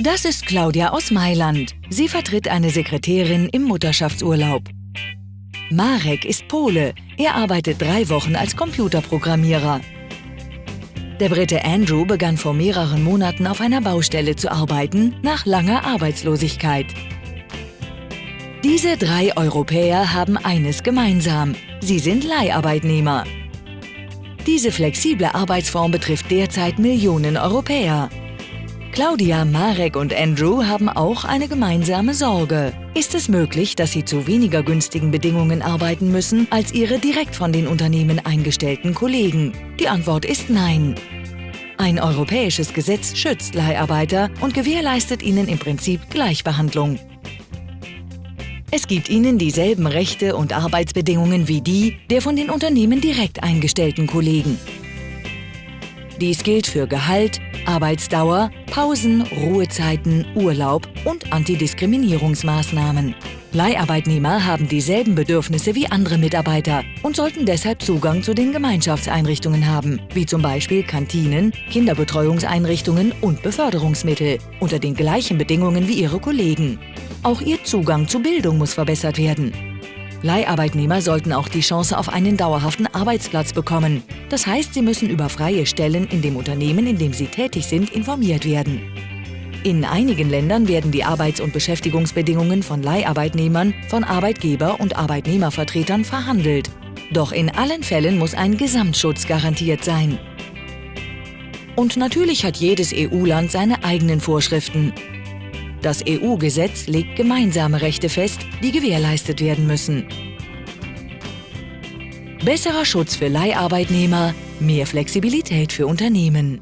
Das ist Claudia aus Mailand. Sie vertritt eine Sekretärin im Mutterschaftsurlaub. Marek ist Pole. Er arbeitet drei Wochen als Computerprogrammierer. Der Brite Andrew begann vor mehreren Monaten auf einer Baustelle zu arbeiten, nach langer Arbeitslosigkeit. Diese drei Europäer haben eines gemeinsam. Sie sind Leiharbeitnehmer. Diese flexible Arbeitsform betrifft derzeit Millionen Europäer. Claudia, Marek und Andrew haben auch eine gemeinsame Sorge. Ist es möglich, dass sie zu weniger günstigen Bedingungen arbeiten müssen als ihre direkt von den Unternehmen eingestellten Kollegen? Die Antwort ist nein. Ein europäisches Gesetz schützt Leiharbeiter und gewährleistet ihnen im Prinzip Gleichbehandlung. Es gibt ihnen dieselben Rechte und Arbeitsbedingungen wie die der von den Unternehmen direkt eingestellten Kollegen. Dies gilt für Gehalt, Arbeitsdauer, Pausen, Ruhezeiten, Urlaub und Antidiskriminierungsmaßnahmen. Leiharbeitnehmer haben dieselben Bedürfnisse wie andere Mitarbeiter und sollten deshalb Zugang zu den Gemeinschaftseinrichtungen haben, wie zum Beispiel Kantinen, Kinderbetreuungseinrichtungen und Beförderungsmittel, unter den gleichen Bedingungen wie ihre Kollegen. Auch ihr Zugang zu Bildung muss verbessert werden. Leiharbeitnehmer sollten auch die Chance auf einen dauerhaften Arbeitsplatz bekommen. Das heißt, sie müssen über freie Stellen in dem Unternehmen, in dem sie tätig sind, informiert werden. In einigen Ländern werden die Arbeits- und Beschäftigungsbedingungen von Leiharbeitnehmern von Arbeitgeber- und Arbeitnehmervertretern verhandelt. Doch in allen Fällen muss ein Gesamtschutz garantiert sein. Und natürlich hat jedes EU-Land seine eigenen Vorschriften. Das EU-Gesetz legt gemeinsame Rechte fest, die gewährleistet werden müssen. Besserer Schutz für Leiharbeitnehmer, mehr Flexibilität für Unternehmen.